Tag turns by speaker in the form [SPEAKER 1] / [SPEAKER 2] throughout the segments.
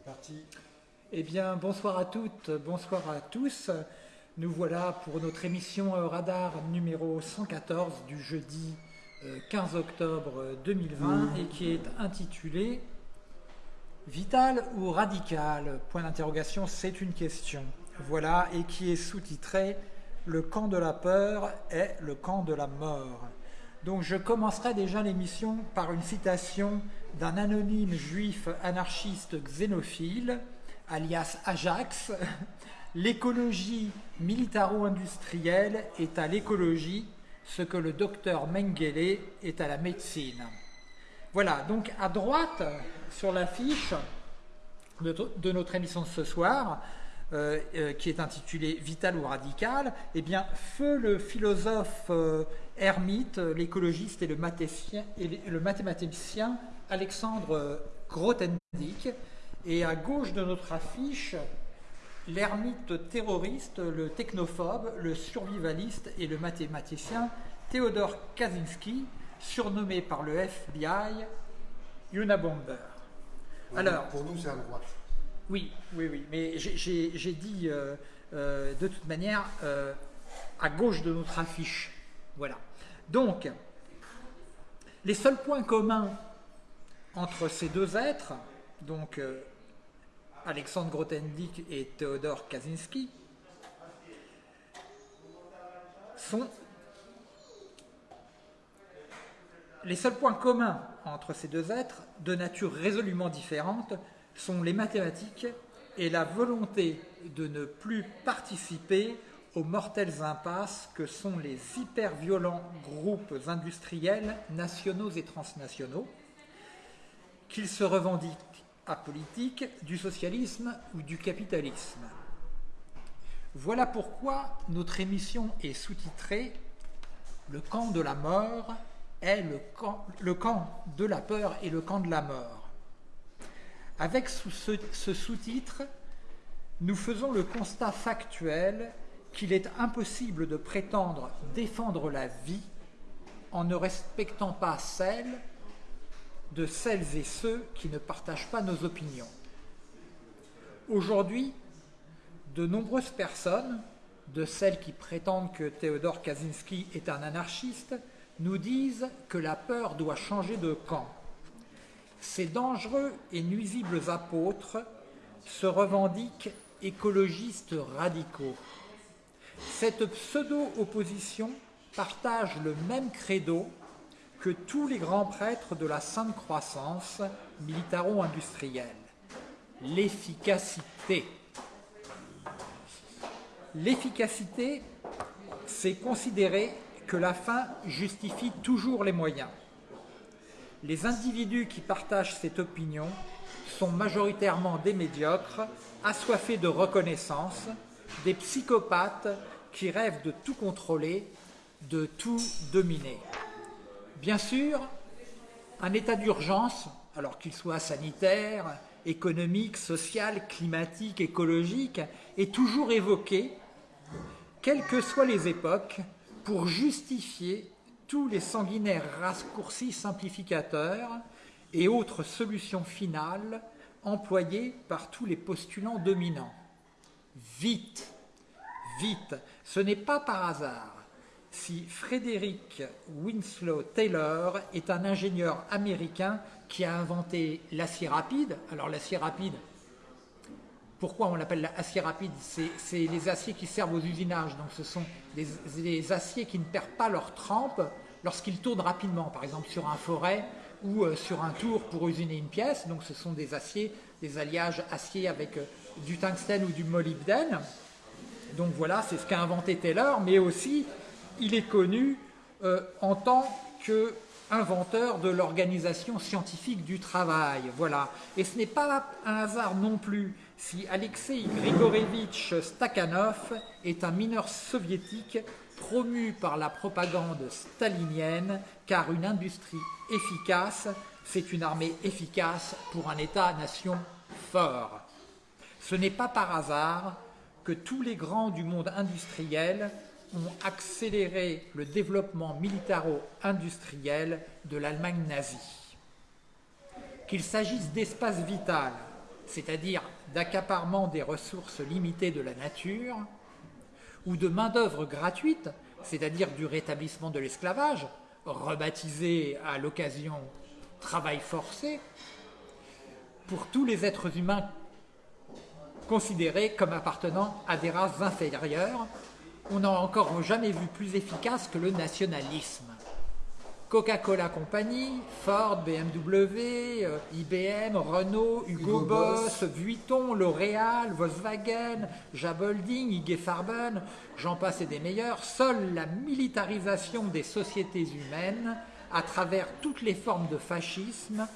[SPEAKER 1] C'est parti.
[SPEAKER 2] Eh bien, bonsoir à toutes, bonsoir à tous. Nous voilà pour notre émission euh, Radar numéro 114 du jeudi euh, 15 octobre 2020 et qui est intitulée Vital ou radical? Point d'interrogation, c'est une question. Voilà, et qui est sous-titrée Le camp de la peur est le camp de la mort. Donc je commencerai déjà l'émission par une citation d'un anonyme juif anarchiste xénophile, alias Ajax. L'écologie militaro-industrielle est à l'écologie ce que le docteur Mengele est à la médecine. Voilà, donc à droite, sur l'affiche de, notre émission de ce soir, euh, euh, qui est intitulée Vital ou radical, eh bien, feu le philosophe euh, ermite, l'écologiste et, le et le mathématicien Alexandre Grothendieck, et à gauche de notre affiche, l'ermite terroriste, le technophobe, le survivaliste et le mathématicien Theodore Kaczynski, surnommé par le FBI Unabomber.
[SPEAKER 1] Alors, pour nous, c'est à droite.
[SPEAKER 2] Oui, oui, oui. Mais j'ai dit euh, euh, de toute manière euh, à gauche de notre affiche. Voilà. Donc, les seuls points communs entre ces deux êtres, donc Alexandre Grothendieck et Theodore Kaczynski, sont les seuls points communs entre ces deux êtres, de nature résolument différente, sont les mathématiques et la volonté de ne plus participer aux mortelles impasses que sont les hyper-violents groupes industriels nationaux et transnationaux, qu'ils se revendiquent apolitiques du socialisme ou du capitalisme. Voilà pourquoi notre émission est sous-titrée Le camp de la mort est le camp, le camp de la peur et le camp de la mort. Avec ce, sous-titre, nous faisons le constat factuel qu'il est impossible de prétendre défendre la vie en ne respectant pas celle de celles et ceux qui ne partagent pas nos opinions. Aujourd'hui, de nombreuses personnes, de celles qui prétendent que Théodore Kaczynski est un anarchiste, nous disent que la peur doit changer de camp. Ces dangereux et nuisibles apôtres se revendiquent écologistes radicaux. Cette pseudo-opposition partage le même credo que tous les grands prêtres de la sainte croissance militaro-industrielle, l'efficacité. L'efficacité, c'est considérer que la fin justifie toujours les moyens. Les individus qui partagent cette opinion sont majoritairement des médiocres, assoiffés de reconnaissance, des psychopathes qui rêvent de tout contrôler, de tout dominer. Bien sûr, un état d'urgence, alors qu'il soit sanitaire, économique, social, climatique, écologique, est toujours évoqué, quelles que soient les époques, pour justifier tous les sanguinaires raccourcis simplificateurs et autres solutions finales employées par tous les postulants dominants. Vite, vite, ce n'est pas par hasard si Frédéric Winslow Taylor est un ingénieur américain qui a inventé l'acier rapide. Alors l'acier rapide, pourquoi on l'appelle l'acier rapide C'est les aciers qui servent aux usinages, donc ce sont des, aciers qui ne perdent pas leur trempe lorsqu'ils tournent rapidement, par exemple sur un forêt ou euh, sur un tour pour usiner une pièce. Donc ce sont des aciers, des alliages acier avec euh, du tungstène ou du molybdène. Donc voilà, c'est ce qu'a inventé Taylor, mais aussi il est connu euh, en tant que inventeur de l'organisation scientifique du travail. Voilà. Et ce n'est pas un hasard non plus si Alexei Grigorievitch Stakhanov est un mineur soviétique promu par la propagande stalinienne, car une industrie efficace, c'est une armée efficace pour un État-nation fort. Ce n'est pas par hasard que tous les grands du monde industriel ont accéléré le développement militaro-industriel de l'Allemagne nazie. Qu'il s'agisse d'espace vital, c'est-à-dire d'accaparement des ressources limitées de la nature, ou de main-d'œuvre gratuite, c'est-à-dire du rétablissement de l'esclavage, rebaptisé à l'occasion travail forcé, pour tous les êtres humains considérés comme appartenant à des races inférieures, on n'a encore jamais vu plus efficace que le nationalisme. Coca-Cola Company, Ford, BMW, euh, IBM, Renault, Hugo, Boss, Vuitton, L'Oréal, Volkswagen, Jabolding, IG Farben, j'en passe et des meilleurs, seule la militarisation des sociétés humaines à travers toutes les formes de fascisme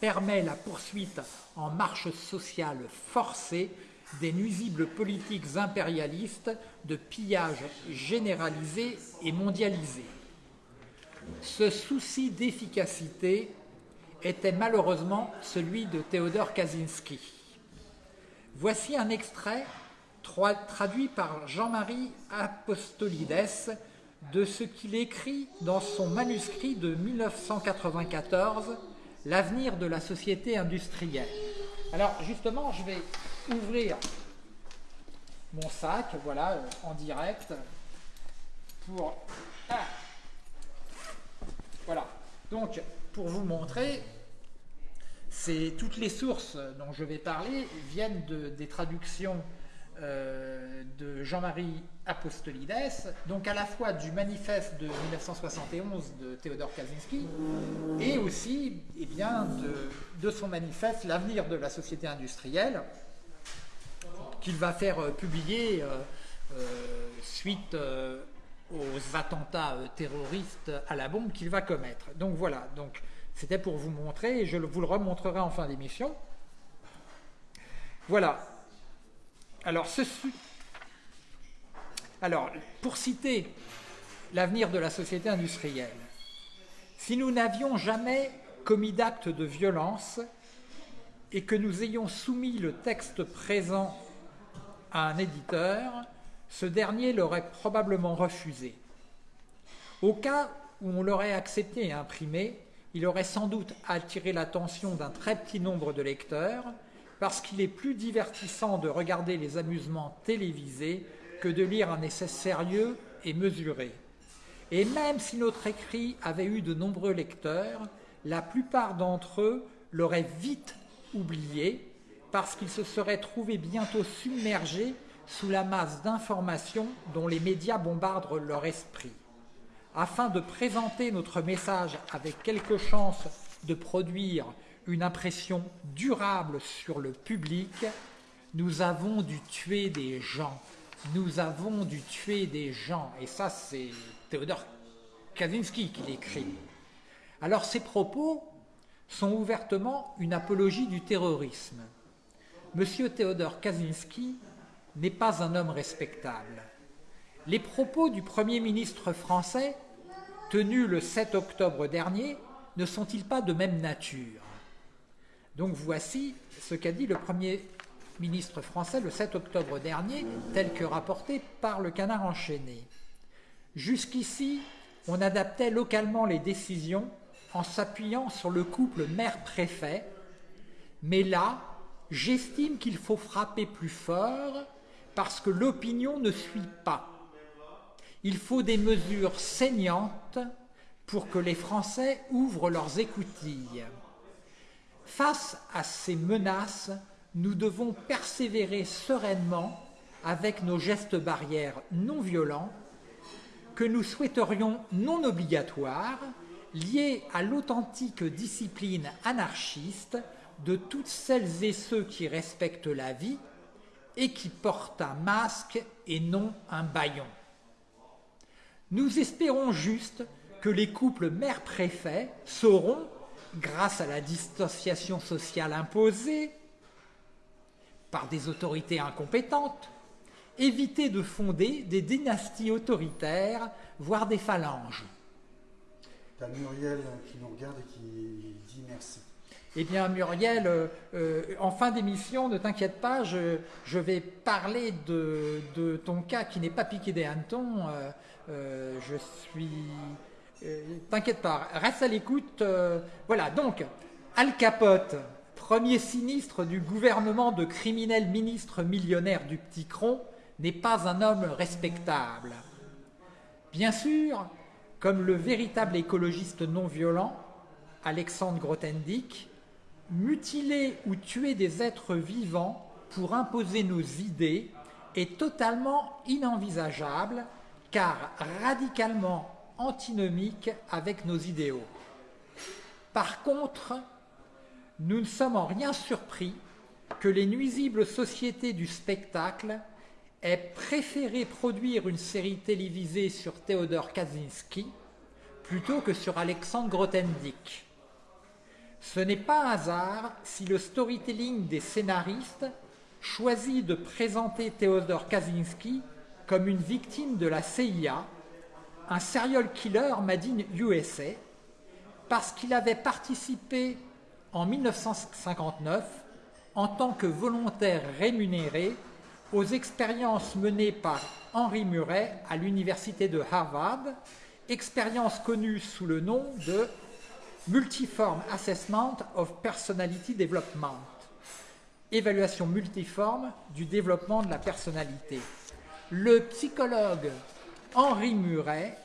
[SPEAKER 2] permet la poursuite en marche sociale forcée des nuisibles politiques impérialistes de pillage généralisé et mondialisé. Ce souci d'efficacité était malheureusement celui de Théodore Kaczynski. Voici un extrait traduit par Jean-Marie Apostolides de ce qu'il écrit dans son manuscrit de 1994, L'avenir de la société industrielle. Alors justement, je vais ouvrir mon sac, voilà, en direct, pour... Ah, voilà. Donc, pour vous montrer, toutes les sources dont je vais parler viennent de, des traductions euh, de Jean-Marie Apostolides, donc à la fois du manifeste de 1971 de Théodore Kaczynski et aussi eh de, son manifeste L'avenir de la société industrielle qu'il va faire euh, publier euh, suite aux attentats euh, terroristes à la bombe qu'il va commettre. Donc voilà, donc c'était pour vous montrer, et je vous le remontrerai en fin d'émission. Voilà. Alors. Alors, pour citer l'avenir de la société industrielle, si nous n'avions jamais commis d'actes de violence et que nous ayons soumis le texte présent à un éditeur, ce dernier l'aurait probablement refusé. Au cas où on l'aurait accepté et imprimé, il aurait sans doute attiré l'attention d'un très petit nombre de lecteurs, parce qu'il est plus divertissant de regarder les amusements télévisés que de lire un essai sérieux et mesuré. Et même si notre écrit avait eu de nombreux lecteurs, la plupart d'entre eux l'auraient vite oublié, parce qu'ils se seraient trouvés bientôt submergés sous la masse d'informations dont les médias bombardent leur esprit. Afin de présenter notre message avec quelque chance de produire une impression durable sur le public, nous avons dû tuer des gens. Nous avons dû tuer des gens. Et ça, c'est Théodore Kaczynski qui l'écrit. Alors ces propos sont ouvertement une apologie du terrorisme. Monsieur Théodore Kaczynski n'est pas un homme respectable. Les propos du Premier ministre français, tenus le 7 octobre dernier, ne sont-ils pas de même nature? Donc voici ce qu'a dit le Premier ministre français le 7 octobre dernier, tel que rapporté par le canard enchaîné. Jusqu'ici, on adaptait localement les décisions en s'appuyant sur le couple maire-préfet, mais là, j'estime qu'il faut frapper plus fort parce que l'opinion ne suit pas. Il faut des mesures saignantes pour que les Français ouvrent leurs écoutilles. Face à ces menaces, nous devons persévérer sereinement avec nos gestes barrières non violents, que nous souhaiterions non obligatoires, liés à l'authentique discipline anarchiste de toutes celles et ceux qui respectent la vie et qui porte un masque et non un baillon. Nous espérons juste que les couples mère-préfet sauront, grâce à la distanciation sociale imposée par des autorités incompétentes, éviter de fonder des dynasties autoritaires, voire des phalanges. Eh bien, Muriel, euh, euh, en fin d'émission, ne t'inquiète pas, je, vais parler de, ton cas qui n'est pas piqué des hannetons. Euh, je suis... T'inquiète pas, reste à l'écoute. voilà, donc, Al Capote, premier sinistre du gouvernement de criminel ministre millionnaire du Petit Cron, n'est pas un homme respectable. Bien sûr, comme le véritable écologiste non violent, Alexandre Grothendieck, mutiler ou tuer des êtres vivants pour imposer nos idées est totalement inenvisageable car radicalement antinomique avec nos idéaux. Par contre, nous ne sommes en rien surpris que les nuisibles sociétés du spectacle aient préféré produire une série télévisée sur Théodore Kaczynski plutôt que sur Alexandre Grothendieck. Ce n'est pas un hasard si le storytelling des scénaristes choisit de présenter Théodore Kaczynski comme une victime de la CIA, un serial killer made in USA, parce qu'il avait participé en 1959 en tant que volontaire rémunéré aux expériences menées par Henry Murray à l'université de Harvard, expérience connue sous le nom de Multiform Assessment of Personality Development, évaluation multiforme du développement de la personnalité. Le psychologue Henry Murray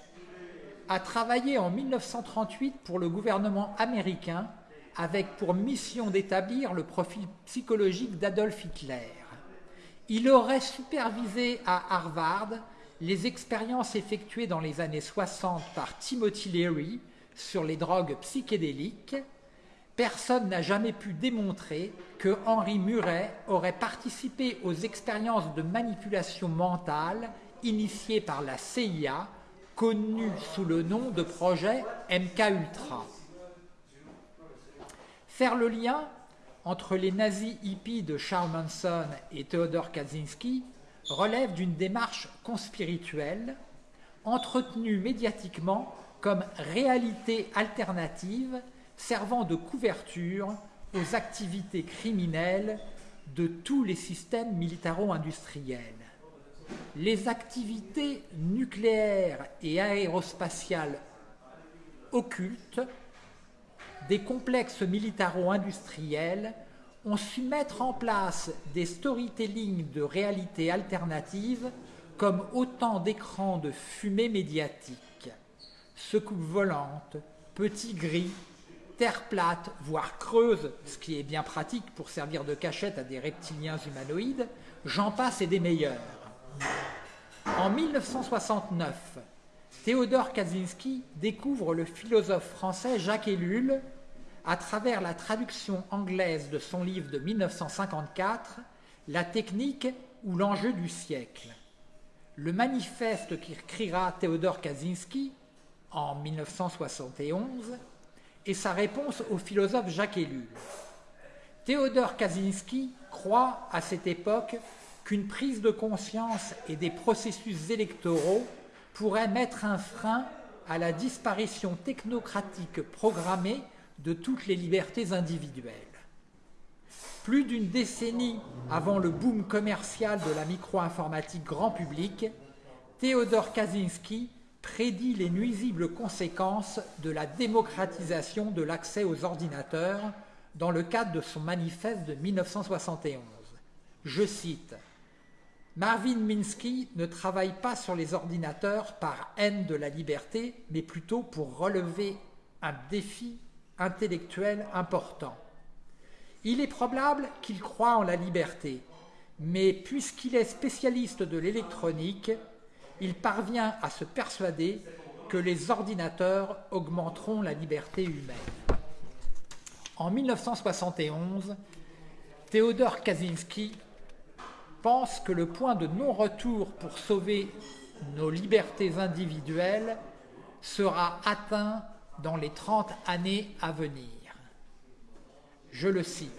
[SPEAKER 2] a travaillé en 1938 pour le gouvernement américain avec pour mission d'établir le profil psychologique d'Adolf Hitler. Il aurait supervisé à Harvard les expériences effectuées dans les années 60 par Timothy Leary sur les drogues psychédéliques. Personne n'a jamais pu démontrer que Henry Murray aurait participé aux expériences de manipulation mentale initiées par la CIA, connues sous le nom de projet MK-Ultra. Faire le lien entre les nazis hippies de Charles Manson et Theodore Kaczynski relève d'une démarche conspirituelle entretenue médiatiquement comme réalité alternative servant de couverture aux activités criminelles de tous les systèmes militaro-industriels. Les activités nucléaires et aérospatiales occultes des complexes militaro-industriels ont su mettre en place des storytelling de réalité alternative comme autant d'écrans de fumée médiatique. Secoupes volantes, petits gris, terre plate, voire creuse, ce qui est bien pratique pour servir de cachette à des reptiliens humanoïdes, j'en passe et des meilleurs. En 1969, Théodore Kaczynski découvre le philosophe français Jacques Ellul à travers la traduction anglaise de son livre de 1954, La technique ou l'enjeu du siècle. Le manifeste qu'écrira Théodore Kaczynski en 1971 est sa réponse au philosophe Jacques Ellul. Théodore Kaczynski croit à cette époque qu'une prise de conscience et des processus électoraux pourraient mettre un frein à la disparition technocratique programmée de toutes les libertés individuelles. Plus d'une décennie avant le boom commercial de la micro-informatique grand public, Théodore Kaczynski prédit les nuisibles conséquences de la démocratisation de l'accès aux ordinateurs dans le cadre de son manifeste de 1971. Je cite Marvin Minsky ne travaille pas sur les ordinateurs par haine de la liberté, mais plutôt pour relever un défi intellectuel important. Il est probable qu'il croit en la liberté, mais puisqu'il est spécialiste de l'électronique, il parvient à se persuader que les ordinateurs augmenteront la liberté humaine. En 1971, Théodore Kaczynski pense que le point de non-retour pour sauver nos libertés individuelles sera atteint dans les 30 années à venir. Je le cite.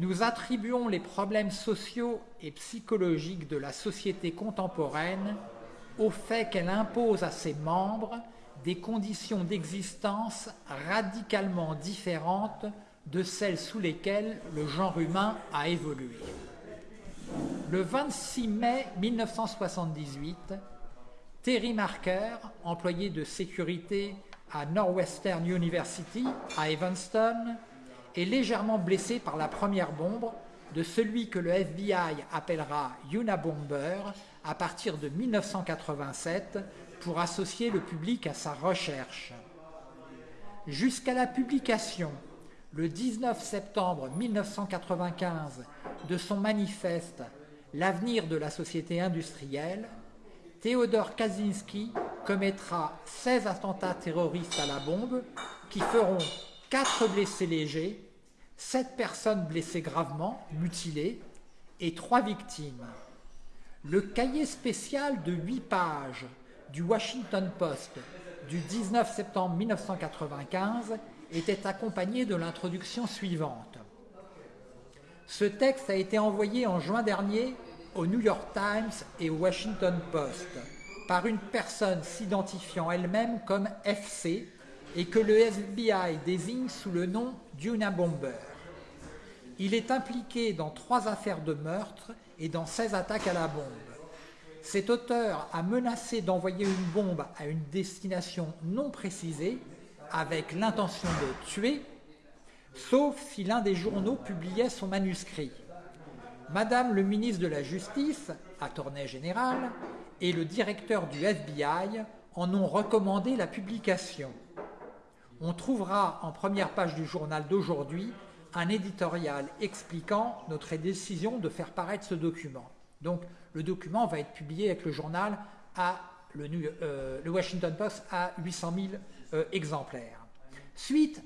[SPEAKER 2] Nous attribuons les problèmes sociaux et psychologiques de la société contemporaine au fait qu'elle impose à ses membres des conditions d'existence radicalement différentes de celles sous lesquelles le genre humain a évolué. Le 26 mai 1978, Terry Marker, employé de sécurité à Northwestern University à Evanston, est légèrement blessé par la première bombe de celui que le FBI appellera Unabomber à partir de 1987 pour associer le public à sa recherche. Jusqu'à la publication, le 19 septembre 1995, de son manifeste L'avenir de la société industrielle, Théodore Kaczynski commettra 16 attentats terroristes à la bombe qui feront 4 blessés légers, 7 personnes blessées gravement, mutilées, et 3 victimes. Le cahier spécial de 8 pages du Washington Post du 19 septembre 1995 était accompagné de l'introduction suivante. Ce texte a été envoyé en juin dernier au New York Times et au Washington Post par une personne s'identifiant elle-même comme FC et que le FBI désigne sous le nom d'Unabomber. Il est impliqué dans trois affaires de meurtre et dans 16 attaques à la bombe. Cet auteur a menacé d'envoyer une bombe à une destination non précisée avec l'intention de tuer, sauf si l'un des journaux publiait son manuscrit. Madame le ministre de la Justice, attorney général, et le directeur du FBI en ont recommandé la publication. On trouvera en première page du journal d'aujourd'hui un éditorial expliquant notre décision de faire paraître ce document. Donc le document va être publié avec le journal à le, euh, Washington Post à 800 000 euh, exemplaires. Suite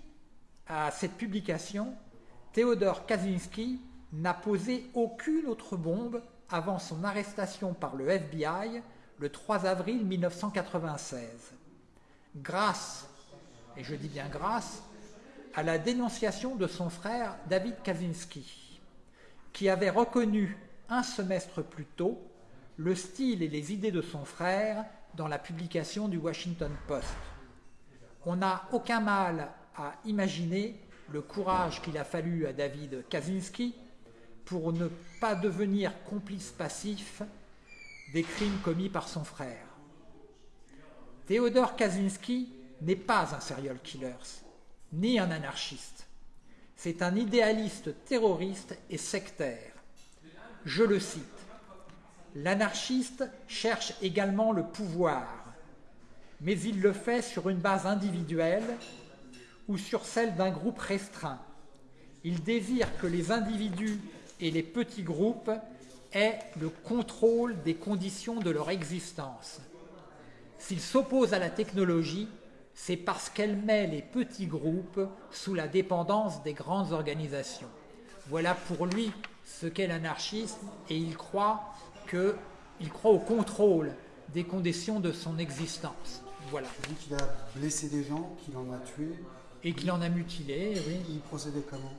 [SPEAKER 2] à cette publication, Théodore Kaczynski n'a posé aucune autre bombe avant son arrestation par le FBI le 3 avril 1996. Grâce, et je dis bien grâce, à la dénonciation de son frère David Kaczynski, qui avait reconnu un semestre plus tôt le style et les idées de son frère dans la publication du Washington Post. On n'a aucun mal à imaginer le courage qu'il a fallu à David Kaczynski pour ne pas devenir complice passif des crimes commis par son frère. Théodore Kaczynski n'est pas un serial killer, ni un anarchiste. C'est un idéaliste terroriste et sectaire. Je le cite. L'anarchiste cherche également le pouvoir, mais il le fait sur une base individuelle ou sur celle d'un groupe restreint. Il désire que les individus et les petits groupes aient le contrôle des conditions de leur existence. S'il s'oppose à la technologie, c'est parce qu'elle met les petits groupes sous la dépendance des grandes organisations. Voilà pour lui ce qu'est l'anarchisme et il croit, que, il croit au contrôle des conditions de son existence. Voilà.
[SPEAKER 1] Il dit qu'il a blessé des gens, qu'il en a tué.
[SPEAKER 2] Et qu'il en a mutilé, oui.
[SPEAKER 1] Il procédait comment?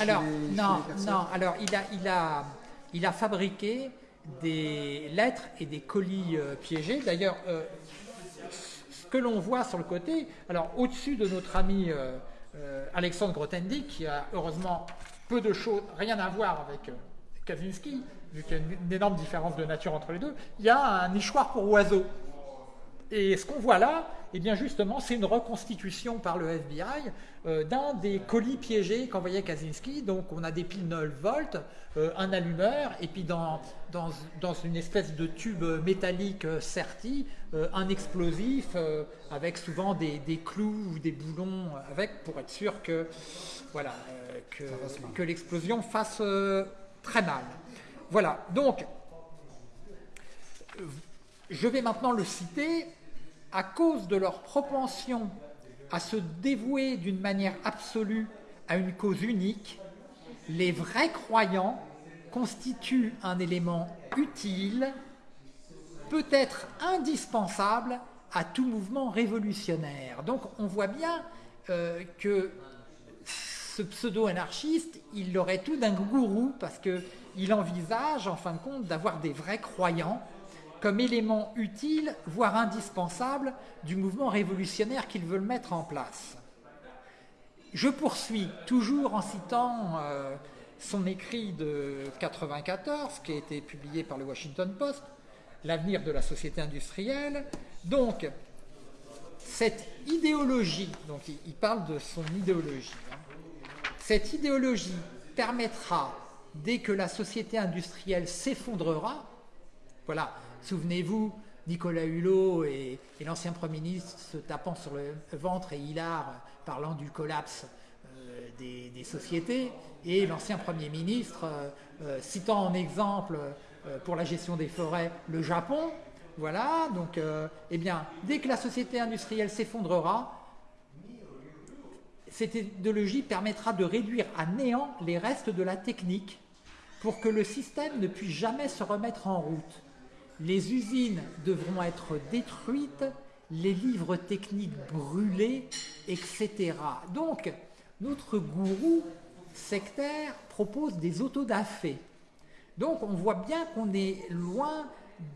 [SPEAKER 2] Alors, non, non, alors il a, il, a, il a fabriqué des lettres et des colis euh, piégés. D'ailleurs, euh, que l'on voit sur le côté, alors au-dessus de notre ami euh, Alexandre Grothendieck, qui a heureusement peu de choses, rien à voir avec Kaczynski, vu qu'il y a une, énorme différence de nature entre les deux, il y a un nichoir pour oiseaux. Et ce qu'on voit là, eh bien justement, c'est une reconstitution par le FBI euh, d'un des colis piégés qu'envoyait Kaczynski. Donc on a des piles 9 volts, euh, un allumeur, et puis dans, dans, une espèce de tube métallique euh, serti, un explosif avec souvent des, clous ou des boulons avec pour être sûr que, voilà, que, que l'explosion fasse très mal. Voilà, donc je vais maintenant le citer à cause de leur propension à se dévouer d'une manière absolue à une cause unique, les vrais croyants constituent un élément utile, peut-être indispensable à tout mouvement révolutionnaire. Donc on voit bien euh, que ce pseudo-anarchiste, il aurait tout d'un gourou parce qu'il envisage en fin de compte d'avoir des vrais croyants comme élément utile, voire indispensable, du mouvement révolutionnaire qu'ils veulent mettre en place. Je poursuis toujours en citant euh, son écrit de 94, qui a été publié par le Washington Post, L'avenir de la société industrielle. Donc, cette idéologie, donc il, parle de son idéologie, hein. Cette idéologie permettra, dès que la société industrielle s'effondrera, voilà, souvenez-vous, Nicolas Hulot et, l'ancien Premier ministre se tapant sur le ventre et Hilar parlant du collapse euh, des, sociétés, et l'ancien Premier ministre euh, euh, citant en exemple pour la gestion des forêts le Japon. Voilà, donc, eh bien, dès que la société industrielle s'effondrera, cette idéologie permettra de réduire à néant les restes de la technique pour que le système ne puisse jamais se remettre en route. Les usines devront être détruites, les livres techniques brûlés, etc. Donc, notre gourou sectaire propose des autodafés. Donc, on voit bien qu'on est loin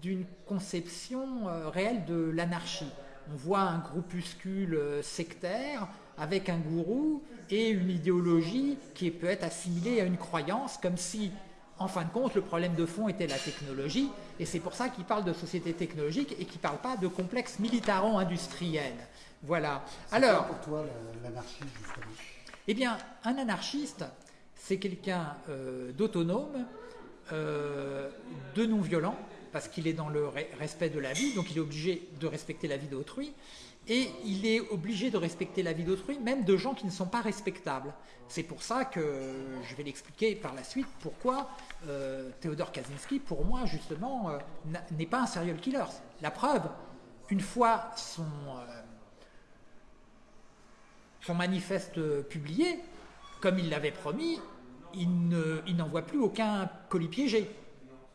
[SPEAKER 2] d'une conception euh, réelle de l'anarchie. On voit un groupuscule euh, sectaire avec un gourou et une idéologie qui peut être assimilée à une croyance, comme si, en fin de compte, le problème de fond était la technologie, et c'est pour ça qu'il parle de société technologique et qu'il ne parle pas de complexe militaro-industriel. Voilà.
[SPEAKER 1] Alors, pour toi l'anarchiste, justement?
[SPEAKER 2] Eh bien, un anarchiste, c'est quelqu'un euh, d'autonome, euh, de non-violent, parce qu'il est dans le respect de la vie, donc il est obligé de respecter la vie d'autrui, et il est obligé de respecter la vie d'autrui, même de gens qui ne sont pas respectables. C'est pour ça que je vais l'expliquer par la suite pourquoi euh, Théodore Kaczynski, pour moi, justement, euh, n'est pas un serial killer. La preuve, une fois son, euh, son manifeste publié, comme il l'avait promis, il n'envoie plus aucun colis piégé.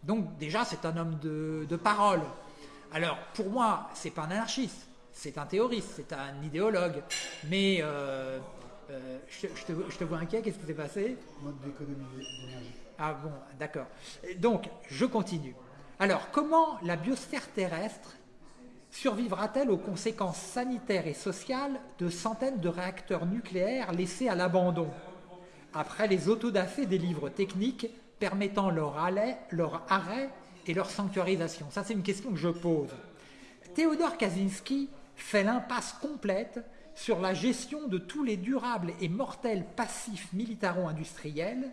[SPEAKER 2] Donc déjà, c'est un homme de, de parole. Alors, pour moi, c'est pas un anarchiste c'est un théoriste, c'est un idéologue. Mais euh, euh, je, te, vois inquiet, qu'est-ce qui s'est passé?
[SPEAKER 1] Mode d'économie d'énergie.
[SPEAKER 2] Ah bon, d'accord. Donc, je continue. Alors, comment la biosphère terrestre survivra-t-elle aux conséquences sanitaires et sociales de centaines de réacteurs nucléaires laissés à l'abandon? Après les autodafés des livres techniques permettant leur arrêt, leur arrêt et leur sanctuarisation Ça, c'est une question que je pose. Théodore Kaczynski fait l'impasse complète sur la gestion de tous les durables et mortels passifs militaro-industriels,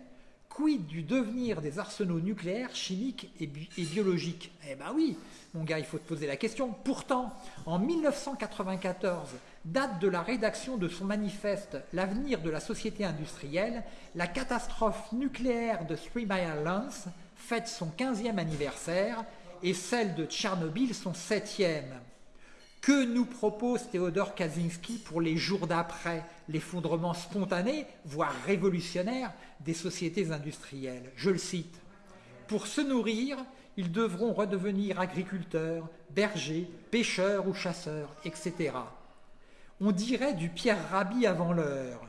[SPEAKER 2] quid du devenir des arsenaux nucléaires, chimiques et, biologiques? Eh ben oui, mon gars, il faut te poser la question. Pourtant, en 1994, date de la rédaction de son manifeste L'avenir de la société industrielle, la catastrophe nucléaire de Three Mile Lance fête son 15e anniversaire et celle de Tchernobyl son 7e. Que nous propose Théodore Kaczynski pour les jours d'après l'effondrement spontané, voire révolutionnaire, des sociétés industrielles? Je le cite. Pour se nourrir, ils devront redevenir agriculteurs, bergers, pêcheurs ou chasseurs, etc. On dirait du Pierre Rabhi avant l'heure.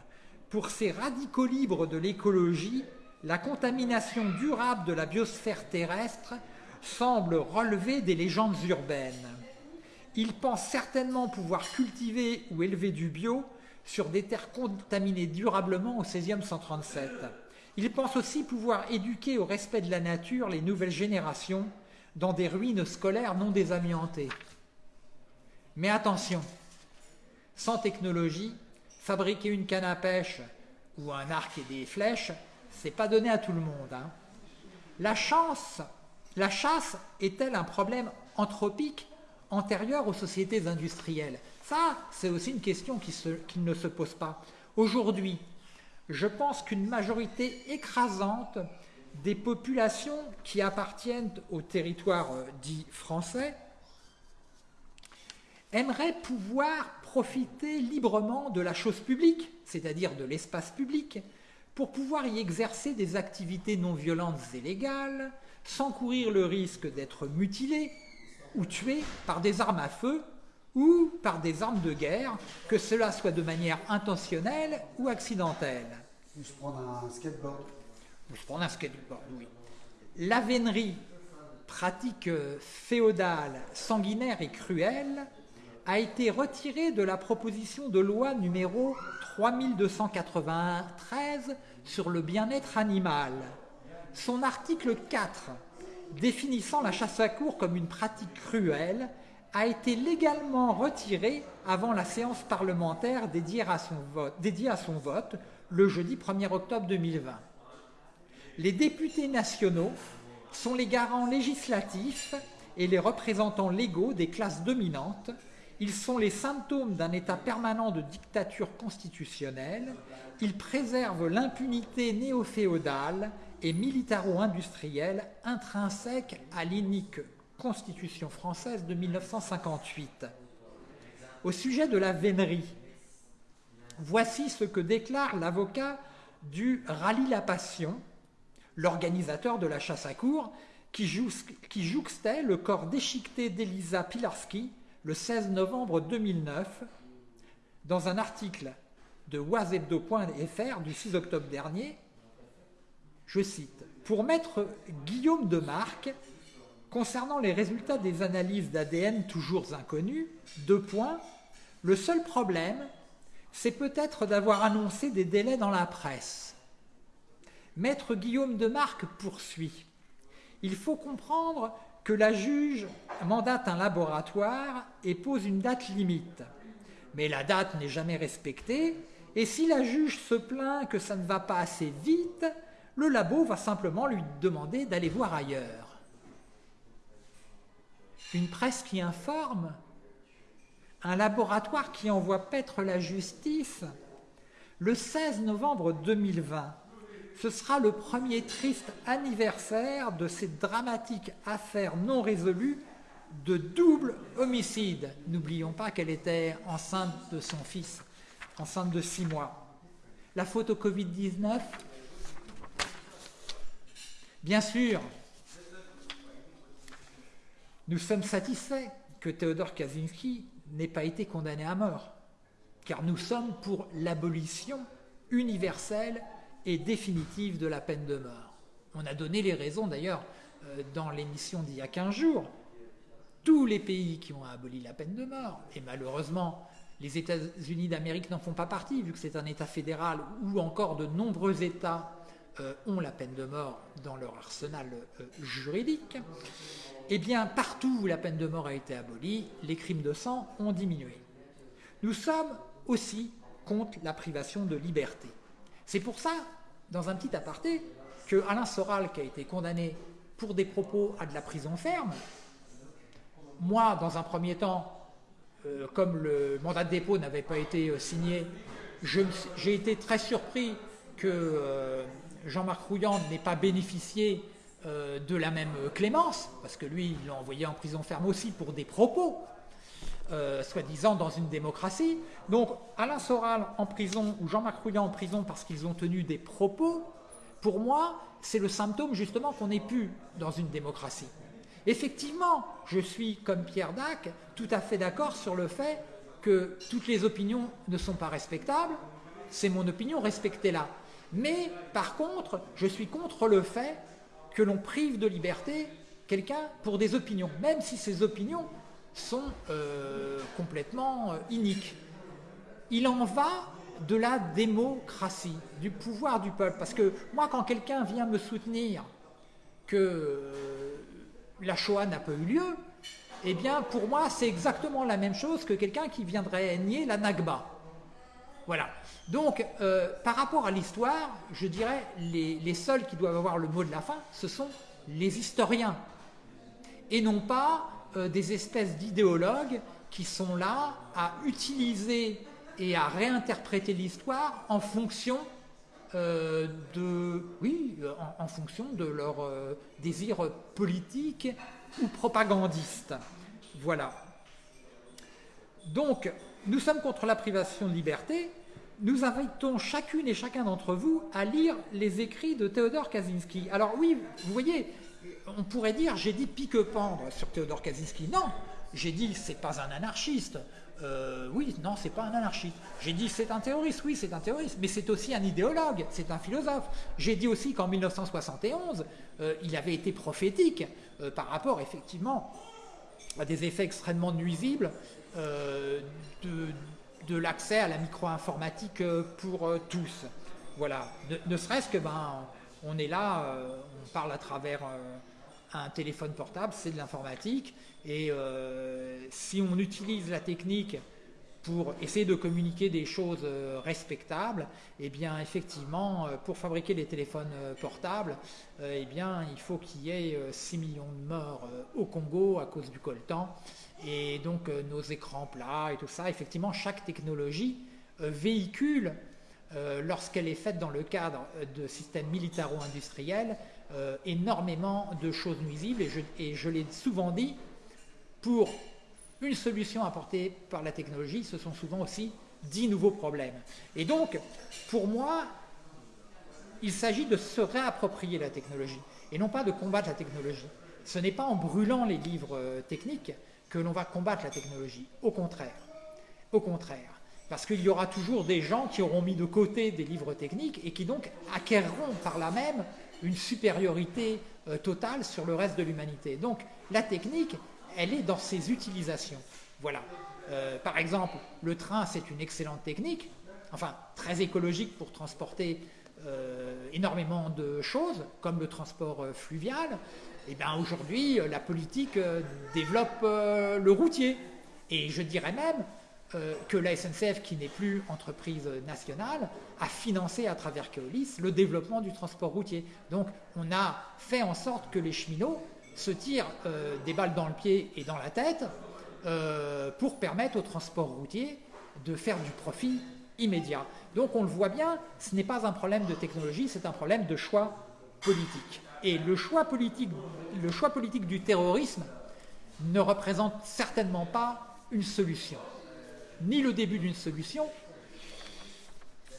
[SPEAKER 2] Pour ces radicaux libres de l'écologie, la contamination durable de la biosphère terrestre semble relever des légendes urbaines. Ils pensent certainement pouvoir cultiver ou élever du bio sur des terres contaminées durablement au 16e 137. Ils pensent aussi pouvoir éduquer au respect de la nature les nouvelles générations dans des ruines scolaires non désamiantées. Mais attention, sans technologie, fabriquer une canne à pêche ou un arc et des flèches, c'est pas donné à tout le monde. Hein. La chance, la chasse est-elle un problème anthropique? Antérieure aux sociétés industrielles Ça, c'est aussi une question qui, ne se pose pas. Aujourd'hui, je pense qu'une majorité écrasante des populations qui appartiennent au territoire euh, dit français aimeraient pouvoir profiter librement de la chose publique, c'est-à-dire de l'espace public, pour pouvoir y exercer des activités non violentes et légales, sans courir le risque d'être mutilés, ou tués par des armes à feu ou par des armes de guerre, que cela soit de manière intentionnelle ou accidentelle.
[SPEAKER 1] Ou se prendre un skateboard.
[SPEAKER 2] Ou se prendre un skateboard, oui. La vénerie, pratique féodale, sanguinaire et cruelle, a été retirée de la proposition de loi numéro 3293 sur le bien-être animal. Son article 4 définissant la chasse à cour comme une pratique cruelle, a été légalement retiré avant la séance parlementaire dédiée à son vote, à son vote le jeudi 1er octobre 2020. Les députés nationaux sont les garants législatifs et les représentants légaux des classes dominantes. Ils sont les symptômes d'un état permanent de dictature constitutionnelle. Ils préservent l'impunité néo-féodale et militaro-industrielle intrinsèque à l'inique Constitution française de 1958. Au sujet de la vénerie, voici ce que déclare l'avocat du Rallye la Passion, l'organisateur de la chasse à cour, qui, jouxtait le corps déchiqueté d'Elisa Pilarski le 16 novembre 2009 dans un article de oisebdo.fr du 6 octobre dernier. Je cite Pour maître Guillaume de Marc, concernant les résultats des analyses d'ADN toujours inconnus, deux points. Le seul problème, c'est peut-être d'avoir annoncé des délais dans la presse. Maître Guillaume de Marc poursuit. Il faut comprendre que la juge mandate un laboratoire et pose une date limite. Mais la date n'est jamais respectée, et si la juge se plaint que ça ne va pas assez vite, le labo va simplement lui demander d'aller voir ailleurs. Une presse qui informe, un laboratoire qui envoie paître la justice. Le 16 novembre 2020, ce sera le premier triste anniversaire de cette dramatique affaire non résolue de double homicide. N'oublions pas qu'elle était enceinte de son fils, enceinte de six mois. La faute au Covid-19 Bien sûr, nous sommes satisfaits que Théodore Kaczynski n'ait pas été condamné à mort, car nous sommes pour l'abolition universelle et définitive de la peine de mort. On a donné les raisons d'ailleurs euh, dans l'émission d'il y a 15 jours. Tous les pays qui ont aboli la peine de mort, et malheureusement les États-Unis d'Amérique n'en font pas partie, vu que c'est un État fédéral, ou encore de nombreux États ont la peine de mort dans leur arsenal euh, juridique, eh bien partout où la peine de mort a été abolie, les crimes de sang ont diminué. Nous sommes aussi contre la privation de liberté. C'est pour ça dans un petit aparté, que Alain Soral, qui a été condamné pour des propos à de la prison ferme, moi, dans un premier temps, euh, comme le mandat de dépôt n'avait pas été euh, signé, j'ai été très surpris que euh, Jean-Marc Rouilland n'ait pas bénéficié de la même clémence, parce que lui, il l'a envoyé en prison ferme aussi pour des propos, soi-disant dans une démocratie. Donc Alain Soral en prison ou Jean-Marc Rouillant en prison parce qu'ils ont tenu des propos, pour moi, c'est le symptôme justement qu'on n'est plus dans une démocratie. Effectivement, je suis, comme Pierre Dac, tout à fait d'accord sur le fait que toutes les opinions ne sont pas respectables. C'est mon opinion, respectez-la. Mais par contre, je suis contre le fait que l'on prive de liberté quelqu'un pour des opinions, même si ces opinions sont euh, complètement euh, iniques. Il en va de la démocratie, du pouvoir du peuple. Parce que moi, quand quelqu'un vient me soutenir que euh, la Shoah n'a pas eu lieu, eh bien, pour moi, c'est exactement la même chose que quelqu'un qui viendrait nier la Nagba. Voilà. Donc, euh, par rapport à l'histoire, je dirais, les, les, seuls qui doivent avoir le mot de la fin, ce sont les historiens. Et non pas euh, des espèces d'idéologues qui sont là à utiliser et à réinterpréter l'histoire en fonction euh, de, oui, en, fonction de leur désir politique ou propagandiste. Voilà. Donc, nous sommes contre la privation de liberté. Nous invitons chacune et chacun d'entre vous à lire les écrits de Théodore Kaczynski. Alors oui, vous voyez, on pourrait dire j'ai dit pique-pendre sur Théodore Kaczynski. Non, j'ai dit c'est pas un anarchiste. Euh, oui, non, c'est pas un anarchiste. J'ai dit c'est un terroriste, oui, c'est un terroriste, mais c'est aussi un idéologue, c'est un philosophe. J'ai dit aussi qu'en 1971, euh, il avait été prophétique euh, par rapport effectivement à des effets extrêmement nuisibles de, l'accès à la micro-informatique pour tous. Voilà, ne, serait-ce que ben, on est là, on parle à travers un téléphone portable, c'est de l'informatique. Et euh, si on utilise la technique pour essayer de communiquer des choses euh, respectables, eh bien effectivement, euh, pour fabriquer les téléphones euh, portables, eh bien il faut qu'il y ait 6 millions de morts au Congo à cause du coltan. Et donc nos écrans plats et tout ça, effectivement, chaque technologie véhicule, lorsqu'elle est faite dans le cadre de systèmes militaro-industriels, énormément de choses nuisibles. Et je, et je l'ai souvent dit, pour une solution apportée par la technologie, ce sont souvent aussi dix nouveaux problèmes. Et donc, pour moi, il s'agit de se réapproprier la technologie et non pas de combattre la technologie. Ce n'est pas en brûlant les livres euh, techniques que l'on va combattre la technologie. Au contraire. Au contraire. Parce qu'il y aura toujours des gens qui auront mis de côté des livres techniques et qui donc acquerront par là même une supériorité euh, totale sur le reste de l'humanité. Donc la technique, elle est dans ses utilisations. Voilà. Euh, par exemple, le train, c'est une excellente technique, enfin très écologique pour transporter euh, énormément de choses, comme le transport euh, fluvial. Et eh bien aujourd'hui, la politique développe le routier. Et je dirais même que la SNCF, qui n'est plus entreprise nationale, a financé à travers Keolis le développement du transport routier. Donc on a fait en sorte que les cheminots se tirent euh, des balles dans le pied et dans la tête euh, pour permettre au transport routier de faire du profit immédiat. Donc on le voit bien, ce n'est pas un problème de technologie, c'est un problème de choix politique. Et le choix politique, le choix politique du terrorisme ne représente certainement pas une solution, ni le début d'une solution.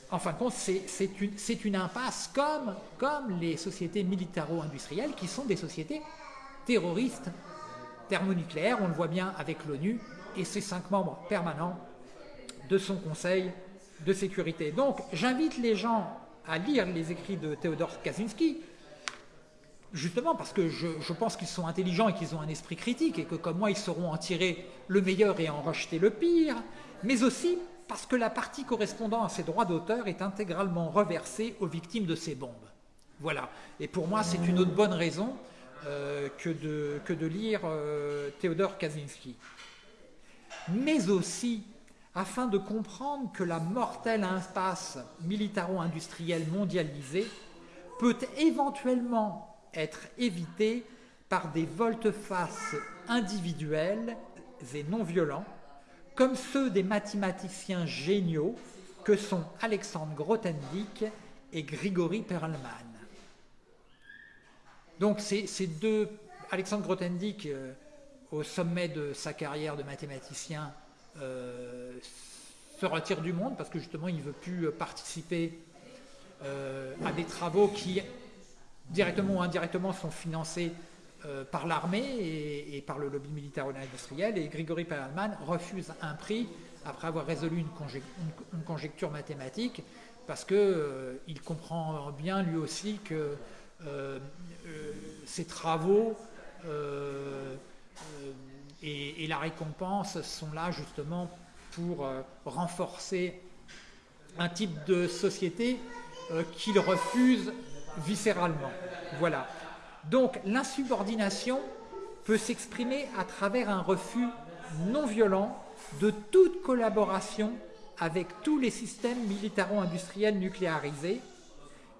[SPEAKER 2] En fin de compte, c'est une, impasse comme les sociétés militaro-industrielles qui sont des sociétés terroriste thermonucléaire, on le voit bien avec l'ONU et ses cinq membres permanents de son Conseil de sécurité. Donc j'invite les gens à lire les écrits de Theodor Kaczynski, justement parce que je, pense qu'ils sont intelligents et qu'ils ont un esprit critique et que comme moi ils sauront en tirer le meilleur et en rejeter le pire, mais aussi parce que la partie correspondant à ces droits d'auteur est intégralement reversée aux victimes de ces bombes. Voilà. Et pour moi, c'est une autre bonne raison que, de, que, de, lire euh, Théodore Kaczynski. Mais aussi afin de comprendre que la mortelle impasse militaro-industrielle mondialisée peut éventuellement être évitée par des volte-face individuels et non violents, comme ceux des mathématiciens géniaux que sont Alexandre Grothendieck et Grigory Perelman. Donc ces deux, Alexandre Grothendieck, euh, au sommet de sa carrière de mathématicien, euh, se retire du monde parce que justement il ne veut plus participer euh, à des travaux qui, directement ou indirectement, sont financés par l'armée et, par le lobby militaire et Grigory Perelman refuse un prix après avoir résolu une, conjecture mathématique parce qu'il comprend bien lui aussi que euh, ces travaux euh, euh, et, la récompense sont là justement pour renforcer un type de société qu'il refuse viscéralement. Voilà. Donc l'insubordination peut s'exprimer à travers un refus non violent de toute collaboration avec tous les systèmes militaro-industriels nucléarisés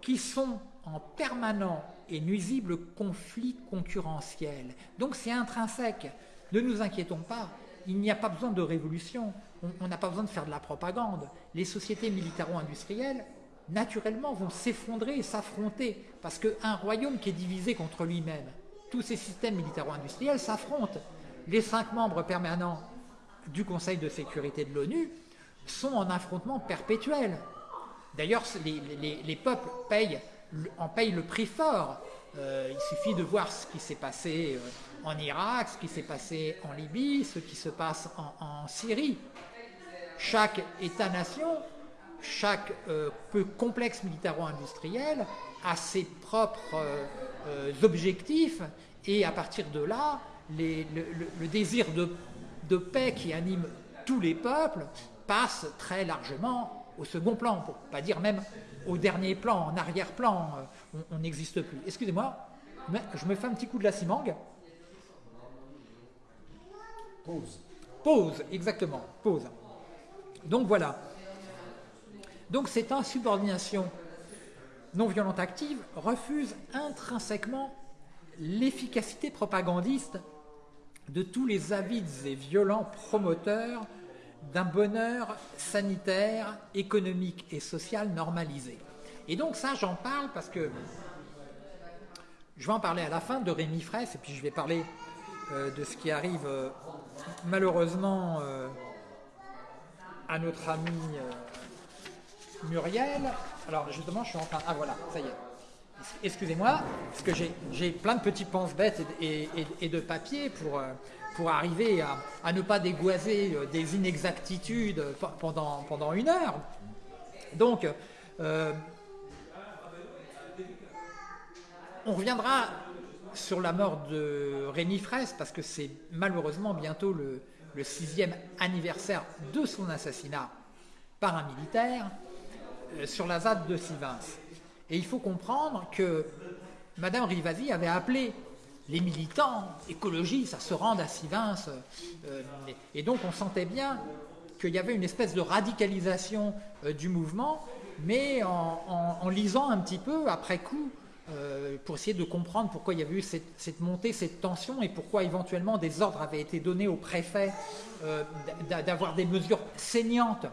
[SPEAKER 2] qui sont en permanent et nuisible conflit concurrentiel. Donc c'est intrinsèque. Ne nous inquiétons pas, il n'y a pas besoin de révolution, on n'a pas besoin de faire de la propagande. Les sociétés militaro-industrielles, naturellement, vont s'effondrer et s'affronter, parce qu'un royaume qui est divisé contre lui-même, tous ces systèmes militaro-industriels s'affrontent. Les cinq membres permanents du Conseil de sécurité de l'ONU sont en affrontement perpétuel. D'ailleurs, les, les peuples payent en paye le prix fort. Euh, il suffit de voir ce qui s'est passé euh, en Irak, ce qui s'est passé en Libye, ce qui se passe en, Syrie. Chaque État-nation, chaque euh, peu complexe militaro-industriel a ses propres objectifs et à partir de là, le, désir de, de paix qui anime tous les peuples passe très largement au second plan, pour pas dire même au dernier plan, en arrière-plan, euh, on n'existe plus. Excusez-moi, je me fais un petit coup de la cimangue.
[SPEAKER 1] Pause.
[SPEAKER 2] Pause, exactement, pause. Donc voilà. Donc cette insubordination non violente active refuse intrinsèquement l'efficacité propagandiste de tous les avides et violents promoteurs d'un bonheur sanitaire, économique et social normalisé. Et donc ça, j'en parle parce que je vais en parler à la fin de Rémi Fraisse, et puis je vais parler euh, de ce qui arrive euh, malheureusement euh, à notre ami Muriel. Alors justement, je suis en train... Ah voilà, ça y est. Excusez-moi, parce que j'ai plein de petits penses bêtes et, de papier pour, pour arriver à, ne pas dégoiser des inexactitudes pendant, pendant une heure. Donc, on reviendra sur la mort de Rémi Fraisse, parce que c'est malheureusement bientôt le, sixième anniversaire de son assassinat par un militaire euh, sur la ZAD de Sivins. Et il faut comprendre que Madame Rivasi avait appelé les militants écologistes se rendre à Sivins. Euh, et donc on sentait bien qu'il y avait une espèce de radicalisation euh, du mouvement, mais en, lisant un petit peu après coup euh, pour essayer de comprendre pourquoi il y avait eu cette, montée, cette tension et pourquoi éventuellement des ordres avaient été donnés au préfet d'avoir des mesures saignantes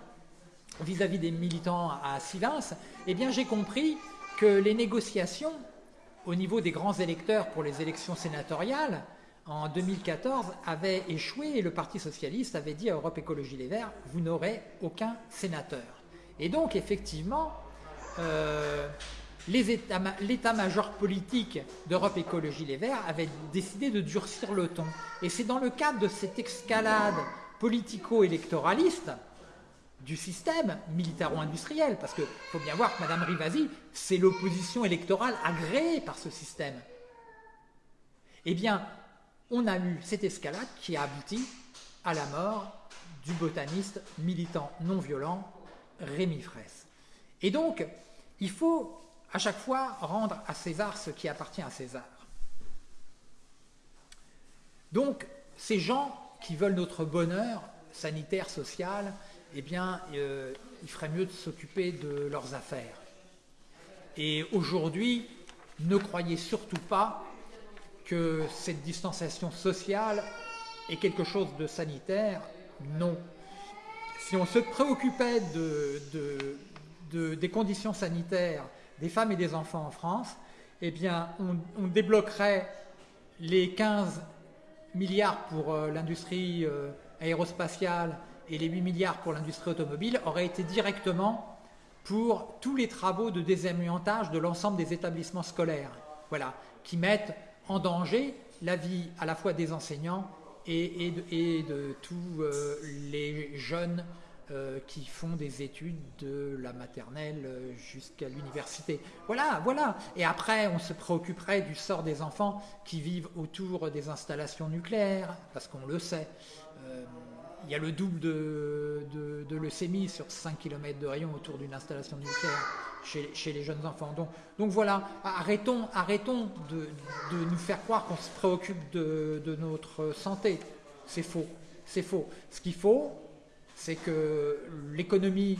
[SPEAKER 2] vis-à-vis des militants à Sivins, eh bien j'ai compris que les négociations au niveau des grands électeurs pour les élections sénatoriales en 2014 avaient échoué et le Parti Socialiste avait dit à Europe Écologie Les Verts, vous n'aurez aucun sénateur. Et donc effectivement, euh, l'état-major politique d'Europe Écologie Les Verts avait décidé de durcir le ton. Et c'est dans le cadre de cette escalade politico-électoraliste du système militaro-industriel, parce qu'il faut bien voir que Mme Rivasi, c'est l'opposition électorale agréée par ce système. Eh bien, on a eu cette escalade qui a abouti à la mort du botaniste militant non violent Rémi Fraisse. Et donc, il faut à chaque fois rendre à César ce qui appartient à César. Donc, ces gens qui veulent notre bonheur sanitaire, social, eh bien, euh, il ferait mieux de s'occuper de leurs affaires. Et aujourd'hui, ne croyez surtout pas que cette distanciation sociale est quelque chose de sanitaire. Non. Si on se préoccupait des conditions sanitaires des femmes et des enfants en France, eh bien, on, débloquerait les 15 milliards pour euh, l'industrie euh, aérospatiale et les 8 milliards pour l'industrie automobile auraient été directement pour tous les travaux de désamiantage de l'ensemble des établissements scolaires, voilà, qui mettent en danger la vie à la fois des enseignants et, de, tous euh, les jeunes euh, qui font des études de la maternelle euh, jusqu'à l'université. Voilà, voilà. Et après, on se préoccuperait du sort des enfants qui vivent autour des installations nucléaires, parce qu'on le sait. Il y a le double de, leucémie sur 5 km de rayon autour d'une installation nucléaire chez, les jeunes enfants. Donc, voilà, arrêtons, arrêtons de, nous faire croire qu'on se préoccupe de notre santé. C'est faux. C'est faux. Ce qu'il faut, c'est que l'économie,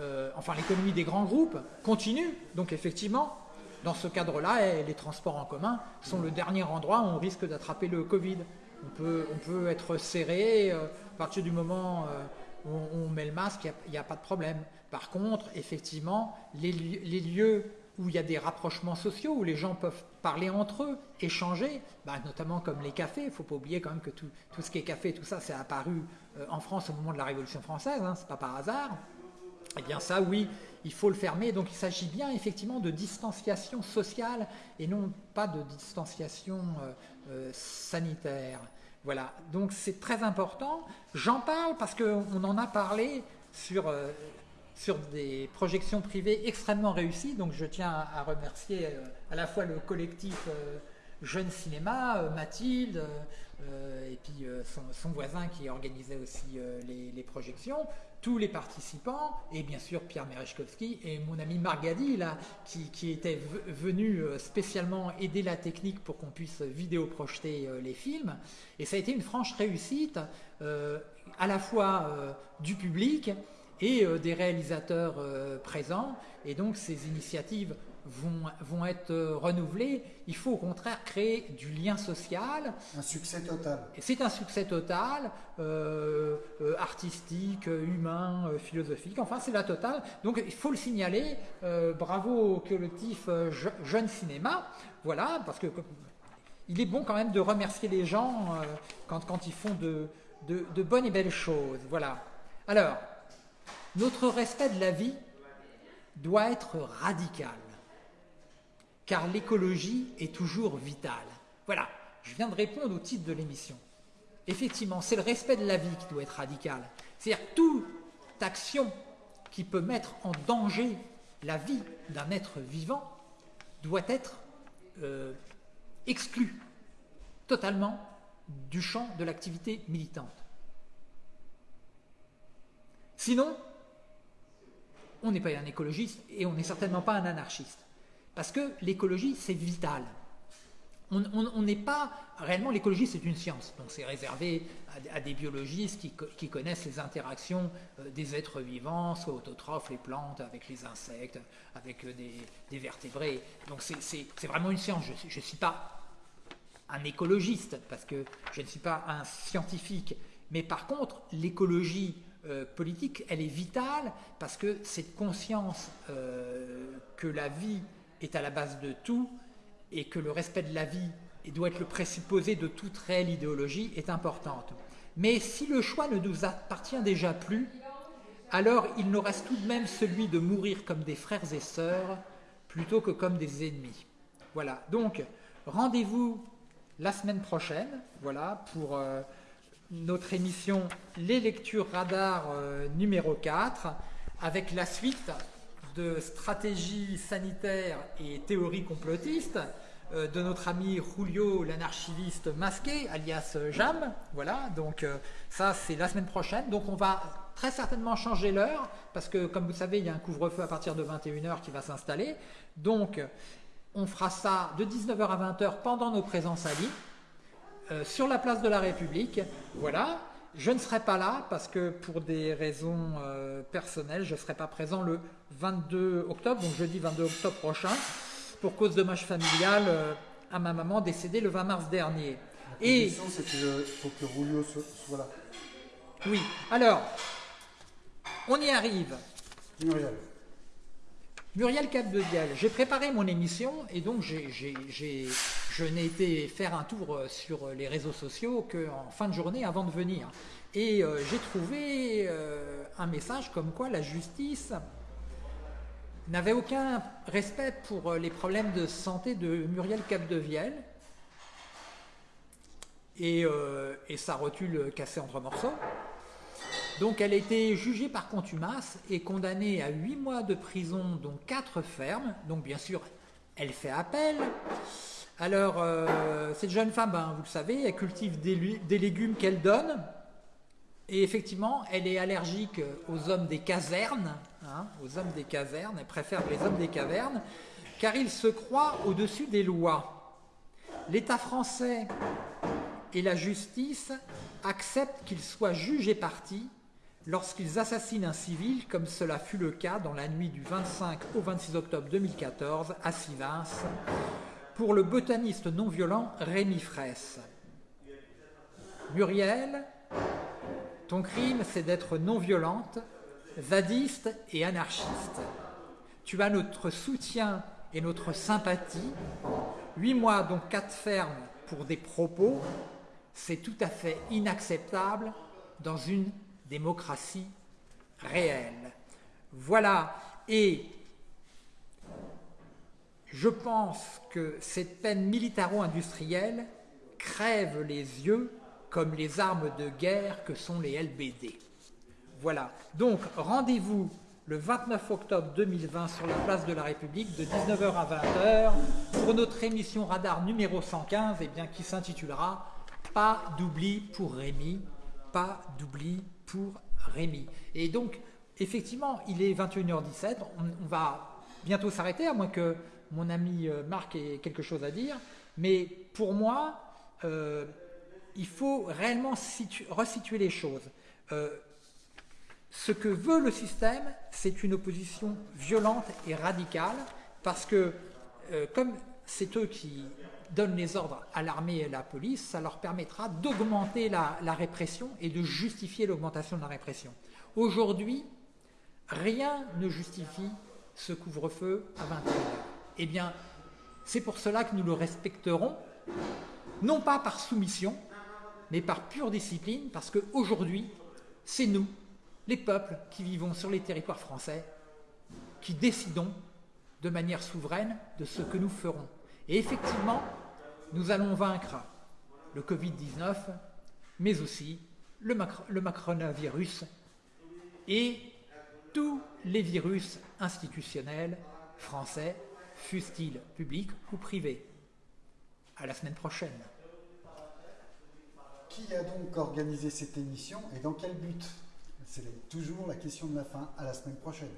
[SPEAKER 2] euh, enfin l'économie des grands groupes continue. Donc effectivement, dans ce cadre-là, les transports en commun sont le dernier endroit où on risque d'attraper le Covid. On peut, être serré, euh, à partir du moment euh, où on, met le masque, il n'y a, pas de problème. Par contre, effectivement, les, lieux où il y a des rapprochements sociaux, où les gens peuvent parler entre eux, échanger, bah, notamment comme les cafés. Il ne faut pas oublier quand même que tout, ce qui est café, tout ça, c'est apparu euh, en France au moment de la Révolution française, hein, c'est pas par hasard. Eh bien ça, oui, il faut le fermer. Donc il s'agit bien effectivement de distanciation sociale et non pas de distanciation sanitaire. Voilà, donc c'est très important. J'en parle parce qu'on en a parlé sur, sur des projections privées extrêmement réussies. Donc je tiens à remercier à la fois le collectif Jeune Cinéma, Mathilde, euh, et puis euh, son, voisin qui organisait aussi euh, les, projections, tous les participants, et bien sûr Pierre Merechkowski et mon ami Margadi, là, qui, était venu spécialement aider la technique pour qu'on puisse vidéo projeter les films. Et ça a été une franche réussite, à la fois du public et des réalisateurs présents. Et donc ces initiatives vont, vont être euh, renouvelés. Il faut au contraire créer du lien social.
[SPEAKER 1] Un succès total.
[SPEAKER 2] C'est un succès total, euh, euh, artistique, humain, philosophique, enfin c'est la totale. Donc il faut le signaler. bravo au collectif Jeune Cinéma. Voilà, parce que il est bon quand même de remercier les gens quand, quand, ils font de, de, de bonnes et belles choses. Voilà. Alors, notre respect de la vie doit être radical car l'écologie est toujours vitale. Voilà, je viens de répondre au titre de l'émission. Effectivement, c'est le respect de la vie qui doit être radical. C'est-à-dire toute action qui peut mettre en danger la vie d'un être vivant doit être euh, exclue totalement du champ de l'activité militante. Sinon, on n'est pas un écologiste et on n'est certainement pas un anarchiste. Parce que l'écologie, c'est vital. On n'est pas réellement l'écologie, c'est une science. Donc c'est réservé à, des biologistes qui, connaissent les interactions euh, des êtres vivants, soit autotrophes, les plantes, avec les insectes, avec euh, des, vertébrés. Donc c'est vraiment une science. Je ne suis pas un écologiste parce que je ne suis pas un scientifique. Mais par contre, l'écologie euh, politique, elle est vitale parce que cette conscience que la vie est à la base de tout et que le respect de la vie doit être le présupposé de toute réelle idéologie est importante. Mais si le choix ne nous appartient déjà plus, alors il nous reste tout de même celui de mourir comme des frères et sœurs plutôt que comme des ennemis. Voilà, donc rendez-vous la semaine prochaine, voilà, pour euh, notre émission Les lectures radar euh, numéro 4, avec la suite de stratégie sanitaire et théorie complotiste euh, de notre ami Julio, l'anarchiviste masqué, alias Jam. Voilà, donc euh, ça c'est la semaine prochaine. Donc on va très certainement changer l'heure, parce que comme vous savez, il y a un couvre-feu à partir de 21h qui va s'installer. Donc on fera ça de 19h à 20h pendant nos présences à Lille, euh, sur la place de la République. Voilà. Je ne serai pas là parce que pour des raisons euh, personnelles, je ne serai pas présent le 22 octobre, donc jeudi 22 octobre prochain, pour cause de dommage familial euh, à ma maman décédée le 20 mars dernier.
[SPEAKER 1] La Et c'est qu'il faut que Rulio soit là.
[SPEAKER 2] Oui. Alors, on y arrive.
[SPEAKER 1] Muriel.
[SPEAKER 2] Muriel Capdevielle. J'ai préparé mon émission et donc je n'ai été faire un tour euh, sur les réseaux sociaux qu'en fin de journée avant de venir. Et euh, j'ai trouvé euh, un message comme quoi la justice n'avait aucun respect pour les problèmes de santé de Muriel Capdevielle et, et sa rotule cassée entre morceaux. Donc elle a été jugée par contumace et condamnée à 8 mois de prison, dont 4 fermes. Donc bien sûr, elle fait appel. Alors, euh, cette jeune femme, ben, vous le savez, elle cultive des, légumes qu'elle donne. Et effectivement, elle est allergique aux hommes des casernes. Hein, aux hommes des casernes. Elle préfère les hommes des cavernes, car ils se croient au-dessus des lois. L'État français et la justice acceptent qu'ils soient jugés partis lorsqu'ils assassinent un civil, comme cela fut le cas dans la nuit du 25 au 26 octobre 2014 à Sivins, pour le botaniste non violent Rémi Fraisse. Muriel, ton crime, c'est d'être non violente, zadiste et anarchiste. Tu as notre soutien et notre sympathie. Huit mois, dont quatre fermes pour des propos, c'est tout à fait inacceptable dans une démocratie réelle. Voilà, et je pense que cette peine militaro-industrielle crève les yeux comme les armes de guerre que sont les LBD. Voilà, donc rendez-vous le 29 octobre 2020 sur la place de la République de 19h à 20h pour notre émission Radar numéro 115 et eh bien, qui s'intitulera Pas d'oubli pour Rémi, pas d'oubli pour Rémi. Et donc, effectivement, il est 21h17, on, va bientôt s'arrêter, à moins que mon ami euh, Marc ait quelque chose à dire. Mais pour moi, euh, il faut réellement resituer les choses. Euh, Ce que veut le système, c'est une opposition violente et radicale, parce que comme c'est eux qui donnent les ordres à l'armée et à la police, ça leur permettra d'augmenter la, répression et de justifier l'augmentation de la répression. Aujourd'hui, rien ne justifie ce couvre-feu à 21h. Eh bien, c'est pour cela que nous le respecterons, non pas par soumission, mais par pure discipline, parce qu'aujourd'hui, c'est nous, les peuples qui vivons sur les territoires français, qui décidons de manière souveraine de ce que nous ferons. Et effectivement, nous allons vaincre le Covid-19, mais aussi le, macronavirus et tous les virus institutionnels français, fussent-ils publics ou privés. À la semaine prochaine.
[SPEAKER 1] Qui a donc organisé cette émission et dans quel but? C'est toujours la question de la fin. À la semaine prochaine.